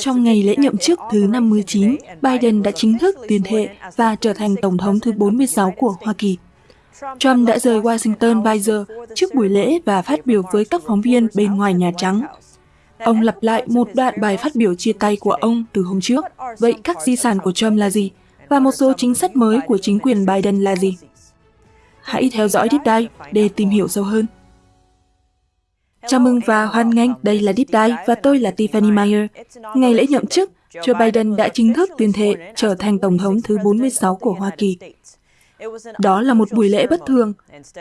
Trong ngày lễ nhậm chức thứ 59, Biden đã chính thức tuyên thệ và trở thành Tổng thống thứ 46 của Hoa Kỳ. Trump đã rời Washington vài giờ trước buổi lễ và phát biểu với các phóng viên bên ngoài Nhà Trắng. Ông lặp lại một đoạn bài phát biểu chia tay của ông từ hôm trước. Vậy các di sản của Trump là gì? Và một số chính sách mới của chính quyền Biden là gì? Hãy theo dõi Deep Dive để tìm hiểu sâu hơn. Chào mừng và hoan nghênh, đây là Deep Dive và tôi là Tiffany Meyer. Ngày lễ nhậm chức, Joe Biden đã chính thức tuyên thệ trở thành Tổng thống thứ 46 của Hoa Kỳ. Đó là một buổi lễ bất thường.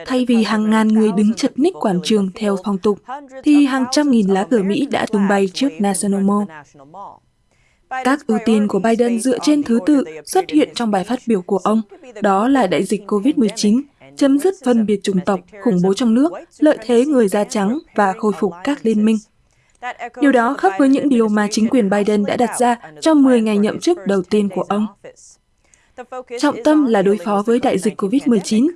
Thay vì hàng ngàn người đứng chật ních quảng trường theo phong tục, thì hàng trăm nghìn lá cờ Mỹ đã tung bay trước National Mall. Các ưu tiên của Biden dựa trên thứ tự xuất hiện trong bài phát biểu của ông, đó là đại dịch COVID-19, chấm dứt phân biệt chủng tộc, khủng bố trong nước, lợi thế người da trắng và khôi phục các liên minh. Điều đó khác với những điều mà chính quyền Biden đã đặt ra trong 10 ngày nhậm chức đầu tiên của ông. Trọng tâm là đối phó với đại dịch COVID-19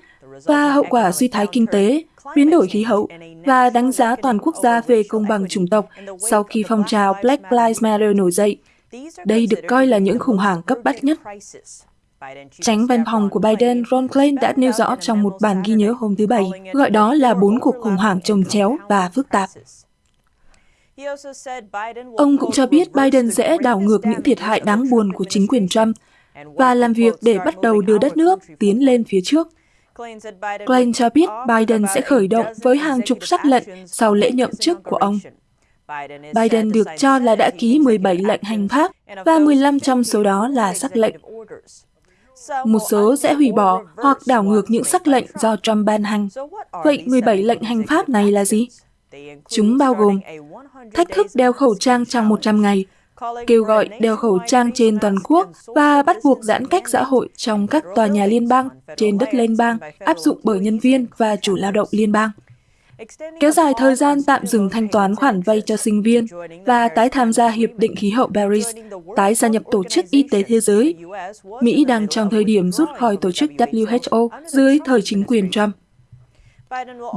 và hậu quả suy thái kinh tế, biến đổi khí hậu và đánh giá toàn quốc gia về công bằng chủng tộc sau khi phong trào Black Lives Matter nổi dậy. Đây được coi là những khủng hoảng cấp bách nhất. Tránh văn phòng của Biden, Ron Klain đã nêu rõ trong một bản ghi nhớ hôm thứ Bảy, gọi đó là bốn cuộc khủng hoảng trồng chéo và phức tạp. Ông cũng cho biết Biden sẽ đảo ngược những thiệt hại đáng buồn của chính quyền Trump và làm việc để bắt đầu đưa đất nước tiến lên phía trước. Klain cho biết Biden sẽ khởi động với hàng chục sắc lệnh sau lễ nhậm chức của ông. Biden được cho là đã ký 17 lệnh hành pháp và 15 trong số đó là sắc lệnh. Một số sẽ hủy bỏ hoặc đảo ngược những sắc lệnh do Trump ban hành. Vậy 17 lệnh hành pháp này là gì? Chúng bao gồm thách thức đeo khẩu trang trong 100 ngày, kêu gọi đeo khẩu trang trên toàn quốc và bắt buộc giãn cách xã hội trong các tòa nhà liên bang trên đất liên bang áp dụng bởi nhân viên và chủ lao động liên bang. Kéo dài thời gian tạm dừng thanh toán khoản vay cho sinh viên và tái tham gia Hiệp định Khí hậu Paris, tái gia nhập Tổ chức Y tế Thế giới. Mỹ đang trong thời điểm rút khỏi Tổ chức WHO dưới thời chính quyền Trump.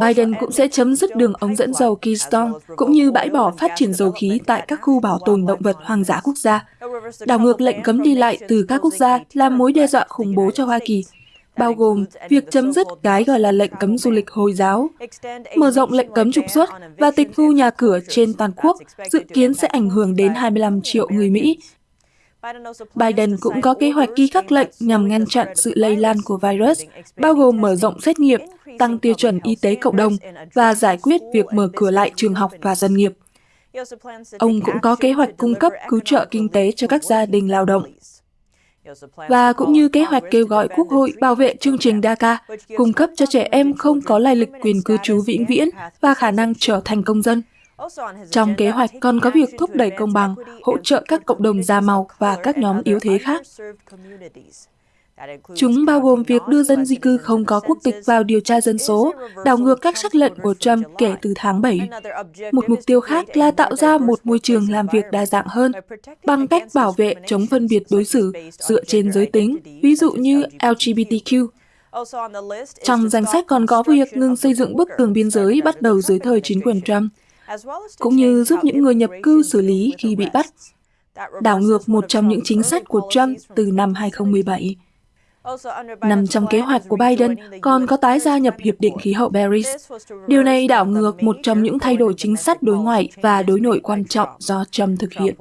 Biden cũng sẽ chấm dứt đường ống dẫn dầu Keystone, cũng như bãi bỏ phát triển dầu khí tại các khu bảo tồn động vật hoang dã quốc gia. Đảo ngược lệnh cấm đi lại từ các quốc gia là mối đe dọa khủng bố cho Hoa Kỳ, bao gồm việc chấm dứt cái gọi là lệnh cấm du lịch Hồi giáo, mở rộng lệnh cấm trục xuất và tịch thu nhà cửa trên toàn quốc dự kiến sẽ ảnh hưởng đến 25 triệu người Mỹ. Biden cũng có kế hoạch ký các lệnh nhằm ngăn chặn sự lây lan của virus, bao gồm mở rộng xét nghiệm, tăng tiêu chuẩn y tế cộng đồng và giải quyết việc mở cửa lại trường học và doanh nghiệp. Ông cũng có kế hoạch cung cấp cứu trợ kinh tế cho các gia đình lao động và cũng như kế hoạch kêu gọi Quốc hội bảo vệ chương trình DACA, cung cấp cho trẻ em không có lai lịch quyền cư trú vĩnh viễn và khả năng trở thành công dân. Trong kế hoạch còn có việc thúc đẩy công bằng, hỗ trợ các cộng đồng da màu và các nhóm yếu thế khác. Chúng bao gồm việc đưa dân di cư không có quốc tịch vào điều tra dân số, đảo ngược các sắc lệnh của Trump kể từ tháng 7. Một mục tiêu khác là tạo ra một môi trường làm việc đa dạng hơn, bằng cách bảo vệ chống phân biệt đối xử dựa trên giới tính, ví dụ như LGBTQ. Trong danh sách còn có việc ngừng xây dựng bức tường biên giới bắt đầu dưới thời chính quyền Trump, cũng như giúp những người nhập cư xử lý khi bị bắt, đảo ngược một trong những chính sách của Trump từ năm 2017. Nằm trong kế hoạch của Biden còn có tái gia nhập Hiệp định Khí hậu Paris. Điều này đảo ngược một trong những thay đổi chính sách đối ngoại và đối nội quan trọng do Trump thực hiện.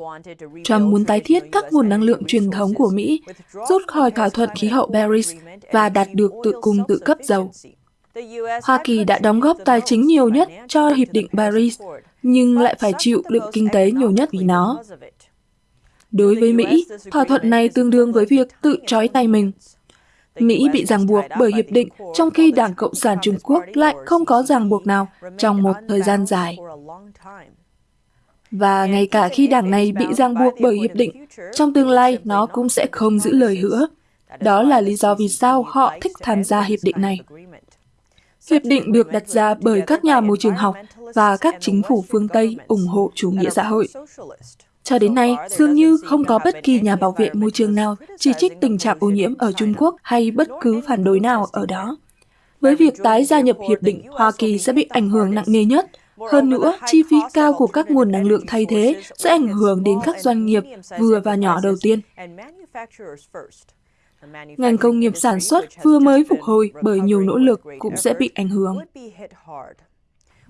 Trump muốn tái thiết các nguồn năng lượng truyền thống của Mỹ, rút khỏi thỏa thuận khí hậu Paris và đạt được tự cung tự cấp dầu. Hoa Kỳ đã đóng góp tài chính nhiều nhất cho Hiệp định Paris, nhưng lại phải chịu đựng kinh tế nhiều nhất vì nó. Đối với Mỹ, thỏa thuận này tương đương với việc tự trói tay mình. Mỹ bị ràng buộc bởi hiệp định, trong khi Đảng Cộng sản Trung Quốc lại không có ràng buộc nào trong một thời gian dài. Và ngay cả khi đảng này bị ràng buộc bởi hiệp định, trong tương lai nó cũng sẽ không giữ lời hứa. Đó là lý do vì sao họ thích tham gia hiệp định này. Hiệp định được đặt ra bởi các nhà môi trường học và các chính phủ phương Tây ủng hộ chủ nghĩa xã hội. Cho đến nay, dường như không có bất kỳ nhà bảo vệ môi trường nào chỉ trích tình trạng ô nhiễm ở Trung Quốc hay bất cứ phản đối nào ở đó. Với việc tái gia nhập hiệp định, Hoa Kỳ sẽ bị ảnh hưởng nặng nề nhất, Hơn nữa, chi phí cao của các nguồn năng lượng thay thế sẽ ảnh hưởng đến các doanh nghiệp vừa và nhỏ đầu tiên. Ngành công nghiệp sản xuất vừa mới phục hồi bởi nhiều nỗ lực cũng sẽ bị ảnh hưởng.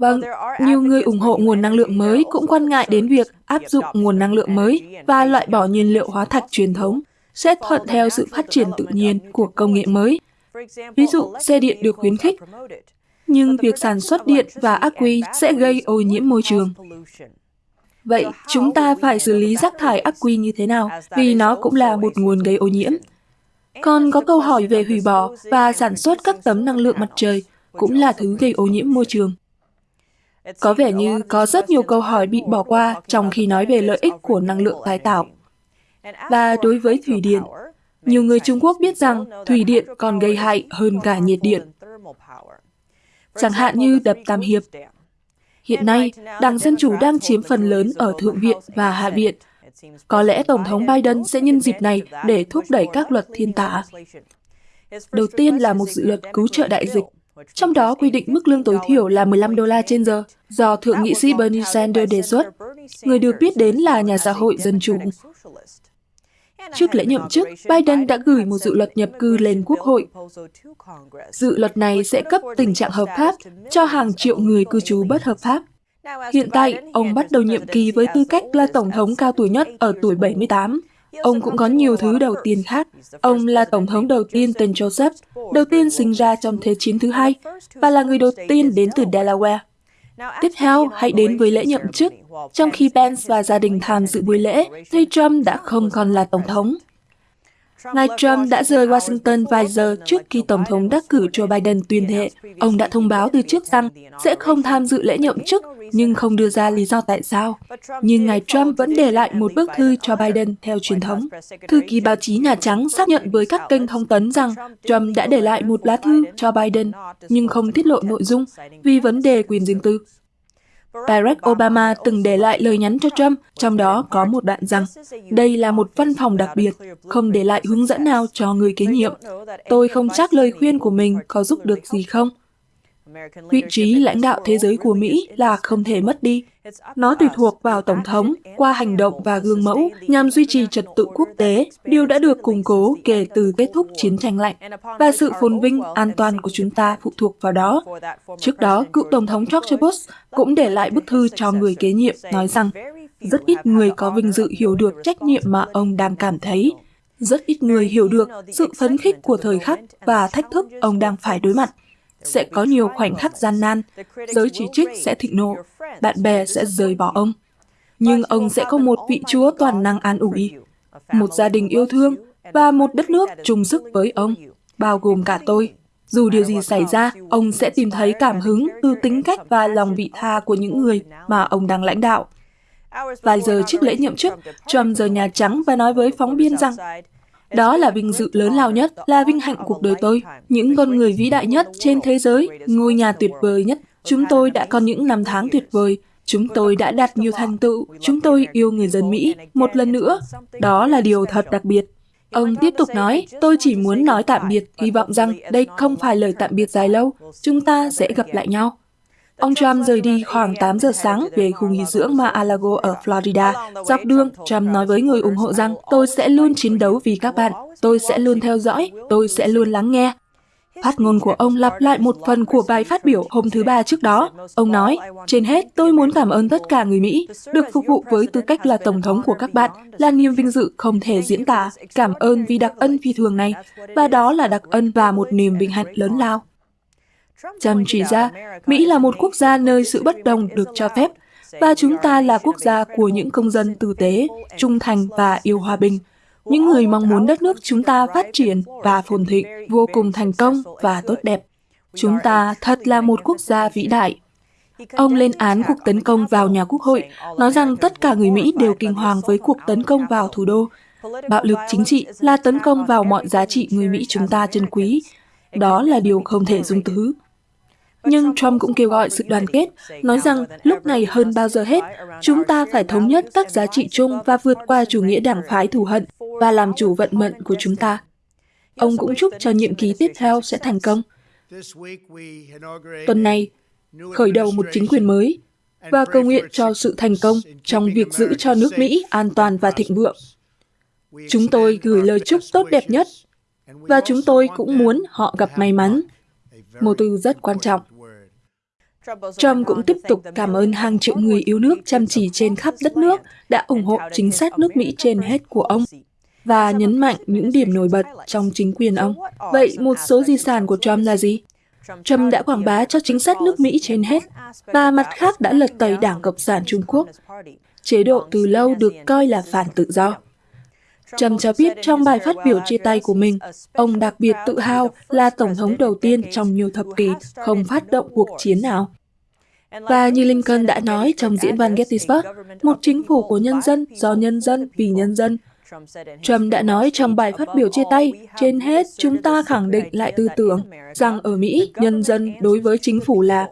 Vâng, nhiều người ủng hộ nguồn năng lượng mới cũng quan ngại đến việc áp dụng nguồn năng lượng mới và loại bỏ nhiên liệu hóa thạch truyền thống sẽ thuận theo sự phát triển tự nhiên của công nghệ mới. Ví dụ, xe điện được khuyến khích, nhưng việc sản xuất điện và ắc quy sẽ gây ô nhiễm môi trường. Vậy chúng ta phải xử lý rác thải ắc quy như thế nào? Vì nó cũng là một nguồn gây ô nhiễm. Còn có câu hỏi về hủy bỏ và sản xuất các tấm năng lượng mặt trời cũng là thứ gây ô nhiễm môi trường. Có vẻ như có rất nhiều câu hỏi bị bỏ qua trong khi nói về lợi ích của năng lượng tái tạo. Và đối với thủy điện, nhiều người Trung Quốc biết rằng thủy điện còn gây hại hơn cả nhiệt điện. Chẳng hạn như đập Tam Hiệp. Hiện nay, Đảng Dân Chủ đang chiếm phần lớn ở Thượng viện và Hạ viện. Có lẽ Tổng thống Biden sẽ nhân dịp này để thúc đẩy các luật thiên tả. Đầu tiên là một dự luật cứu trợ đại dịch, trong đó quy định mức lương tối thiểu là 15 đô la trên giờ, do Thượng nghị sĩ Bernie Sanders đề xuất, người được biết đến là nhà xã hội dân chủ. Trước lễ nhậm chức, Biden đã gửi một dự luật nhập cư lên Quốc hội. Dự luật này sẽ cấp tình trạng hợp pháp cho hàng triệu người cư trú bất hợp pháp. Hiện tại, ông bắt đầu nhiệm kỳ với tư cách là Tổng thống cao tuổi nhất ở tuổi 78. Ông cũng có nhiều thứ đầu tiên khác. Ông là Tổng thống đầu tiên tên Joseph, đầu tiên sinh ra trong Thế chiến thứ hai, và là người đầu tiên đến từ Delaware. Tiếp theo, hãy đến với lễ nhậm chức. Trong khi Pence và gia đình tham dự buổi lễ, thầy Trump đã không còn là Tổng thống. Ngài Trump đã rời Washington vài giờ trước khi Tổng thống đắc cử Joe Biden tuyên thệ. Ông đã thông báo từ trước rằng sẽ không tham dự lễ nhậm chức, nhưng không đưa ra lý do tại sao. Nhưng ngài Trump vẫn để lại một bức thư cho Biden theo truyền thống. Thư ký báo chí Nhà Trắng xác nhận với các kênh thông tấn rằng Trump đã để lại một lá thư cho Biden, nhưng không tiết lộ nội dung vì vấn đề quyền riêng tư. Barack Obama từng để lại lời nhắn cho Trump, trong đó có một đoạn rằng, đây là một văn phòng đặc biệt, không để lại hướng dẫn nào cho người kế nhiệm. Tôi không chắc lời khuyên của mình có giúp được gì không. Vị trí lãnh đạo thế giới của Mỹ là không thể mất đi. Nó tùy thuộc vào Tổng thống qua hành động và gương mẫu nhằm duy trì trật tự quốc tế, điều đã được củng cố kể từ kết thúc chiến tranh lạnh, và sự phồn vinh, an toàn của chúng ta phụ thuộc vào đó. Trước đó, cựu Tổng thống George Bush cũng để lại bức thư cho người kế nhiệm nói rằng rất ít người có vinh dự hiểu được trách nhiệm mà ông đang cảm thấy. Rất ít người hiểu được sự phấn khích của thời khắc và thách thức ông đang phải đối mặt. Sẽ có nhiều khoảnh khắc gian nan, giới chỉ trích sẽ thịnh nộ, bạn bè sẽ rời bỏ ông. Nhưng ông sẽ có một vị chúa toàn năng an ủi, một gia đình yêu thương và một đất nước chung sức với ông, bao gồm cả tôi. Dù điều gì xảy ra, ông sẽ tìm thấy cảm hứng từ tính cách và lòng vị tha của những người mà ông đang lãnh đạo. Vài giờ trước lễ nhậm chức, Trump rời Nhà Trắng và nói với phóng viên rằng đó là vinh dự lớn lao nhất, là vinh hạnh cuộc đời tôi. Những con người vĩ đại nhất trên thế giới, ngôi nhà tuyệt vời nhất. Chúng tôi đã có những năm tháng tuyệt vời. Chúng tôi đã đạt nhiều thành tựu. Chúng tôi yêu người dân Mỹ. Một lần nữa, đó là điều thật đặc biệt. Ông tiếp tục nói, tôi chỉ muốn nói tạm biệt, hy vọng rằng đây không phải lời tạm biệt dài lâu. Chúng ta sẽ gặp lại nhau. Ông Trump rời đi khoảng 8 giờ sáng về khu nghỉ dưỡng Mar-a-Lago ở Florida. Dọc đường, Trump nói với người ủng hộ rằng tôi sẽ luôn chiến đấu vì các bạn, tôi sẽ luôn theo dõi, tôi sẽ luôn lắng nghe. Phát ngôn của ông lặp lại một phần của bài phát biểu hôm thứ Ba trước đó. Ông nói, trên hết, tôi muốn cảm ơn tất cả người Mỹ, được phục vụ với tư cách là Tổng thống của các bạn, là niềm vinh dự không thể diễn tả. Cảm ơn vì đặc ân phi thường này, và đó là đặc ân và một niềm vinh hạnh lớn lao. Trump chỉ ra, Mỹ là một quốc gia nơi sự bất đồng được cho phép, và chúng ta là quốc gia của những công dân tử tế, trung thành và yêu hòa bình. Những người mong muốn đất nước chúng ta phát triển và phồn thịnh, vô cùng thành công và tốt đẹp. Chúng ta thật là một quốc gia vĩ đại. Ông lên án cuộc tấn công vào nhà quốc hội, nói rằng tất cả người Mỹ đều kinh hoàng với cuộc tấn công vào thủ đô. Bạo lực chính trị là tấn công vào mọi giá trị người Mỹ chúng ta trân quý. Đó là điều không thể dung thứ. Nhưng Trump cũng kêu gọi sự đoàn kết, nói rằng lúc này hơn bao giờ hết, chúng ta phải thống nhất các giá trị chung và vượt qua chủ nghĩa đảng phái thù hận và làm chủ vận mệnh của chúng ta. Ông cũng chúc cho nhiệm kỳ tiếp theo sẽ thành công. Tuần này, khởi đầu một chính quyền mới, và cầu nguyện cho sự thành công trong việc giữ cho nước Mỹ an toàn và thịnh vượng. Chúng tôi gửi lời chúc tốt đẹp nhất, và chúng tôi cũng muốn họ gặp may mắn. Một từ rất quan trọng. Trump cũng tiếp tục cảm ơn hàng triệu người yêu nước chăm chỉ trên khắp đất nước đã ủng hộ chính sách nước Mỹ trên hết của ông và nhấn mạnh những điểm nổi bật trong chính quyền ông. Vậy một số di sản của Trump là gì? Trump đã quảng bá cho chính sách nước Mỹ trên hết, và mặt khác đã lật tẩy Đảng Cộng sản Trung Quốc. Chế độ từ lâu được coi là phản tự do. Trump cho biết trong bài phát biểu chia tay của mình, ông đặc biệt tự hào là Tổng thống đầu tiên trong nhiều thập kỷ không phát động cuộc chiến nào. Và như Lincoln đã nói trong diễn văn Gettysburg, một chính phủ của nhân dân, do nhân dân, vì nhân dân. Trump đã nói trong bài phát biểu chia tay, trên hết chúng ta khẳng định lại tư tưởng rằng ở Mỹ, nhân dân đối với chính phủ là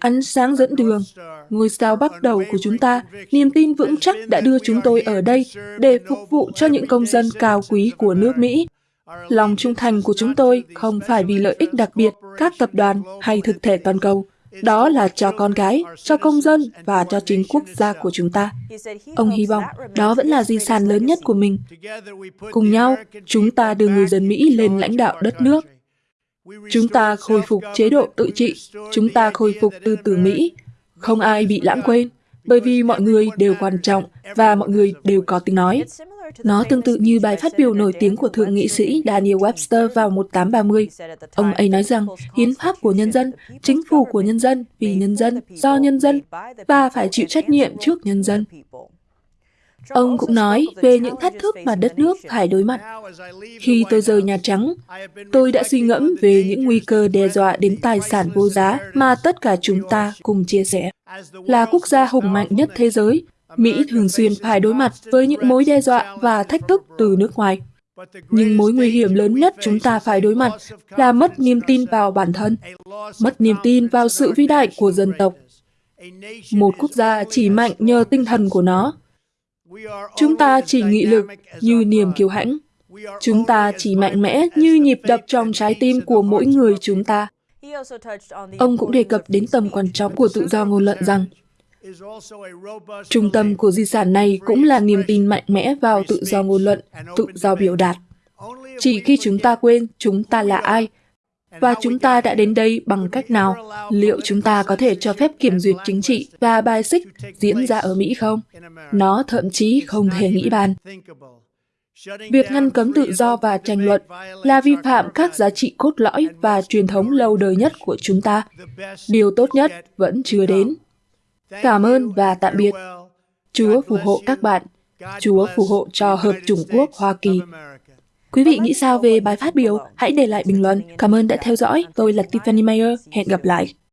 Ánh sáng dẫn đường, ngôi sao bắt đầu của chúng ta, niềm tin vững chắc đã đưa chúng tôi ở đây để phục vụ cho những công dân cao quý của nước Mỹ. Lòng trung thành của chúng tôi không phải vì lợi ích đặc biệt, các tập đoàn hay thực thể toàn cầu. Đó là cho con gái, cho công dân và cho chính quốc gia của chúng ta. Ông hy vọng đó vẫn là di sản lớn nhất của mình. Cùng nhau, chúng ta đưa người dân Mỹ lên lãnh đạo đất nước Chúng ta khôi phục chế độ tự trị, chúng ta khôi phục tư tưởng Mỹ. Không ai bị lãng quên, bởi vì mọi người đều quan trọng và mọi người đều có tiếng nói. Nó tương tự như bài phát biểu nổi tiếng của Thượng nghị sĩ Daniel Webster vào 1830. Ông ấy nói rằng, hiến pháp của nhân dân, chính phủ của nhân dân, vì nhân dân, do nhân dân, và phải chịu trách nhiệm trước nhân dân. Ông cũng nói về những thách thức mà đất nước phải đối mặt. Khi tôi rời Nhà Trắng, tôi đã suy ngẫm về những nguy cơ đe dọa đến tài sản vô giá mà tất cả chúng ta cùng chia sẻ. Là quốc gia hùng mạnh nhất thế giới, Mỹ thường xuyên phải đối mặt với những mối đe dọa và thách thức từ nước ngoài. Nhưng mối nguy hiểm lớn nhất chúng ta phải đối mặt là mất niềm tin vào bản thân, mất niềm tin vào sự vĩ đại của dân tộc. Một quốc gia chỉ mạnh nhờ tinh thần của nó, Chúng ta chỉ nghị lực như niềm kiêu hãnh. Chúng ta chỉ mạnh mẽ như nhịp đập trong trái tim của mỗi người chúng ta. Ông cũng đề cập đến tầm quan trọng của tự do ngôn luận rằng Trung tâm của di sản này cũng là niềm tin mạnh mẽ vào tự do ngôn luận, tự do biểu đạt. Chỉ khi chúng ta quên chúng ta là ai và chúng ta đã đến đây bằng cách nào? Liệu chúng ta có thể cho phép kiểm duyệt chính trị và bài xích diễn ra ở Mỹ không? Nó thậm chí không thể nghĩ bàn. Việc ngăn cấm tự do và tranh luận là vi phạm các giá trị cốt lõi và truyền thống lâu đời nhất của chúng ta. Điều tốt nhất vẫn chưa đến. Cảm ơn và tạm biệt. Chúa phù hộ các bạn. Chúa phù hộ cho Hợp chủng quốc Hoa Kỳ Quý vị nghĩ sao về bài phát biểu? Hãy để lại bình luận. Cảm ơn đã theo dõi. Tôi là Tiffany Mayer. Hẹn gặp lại.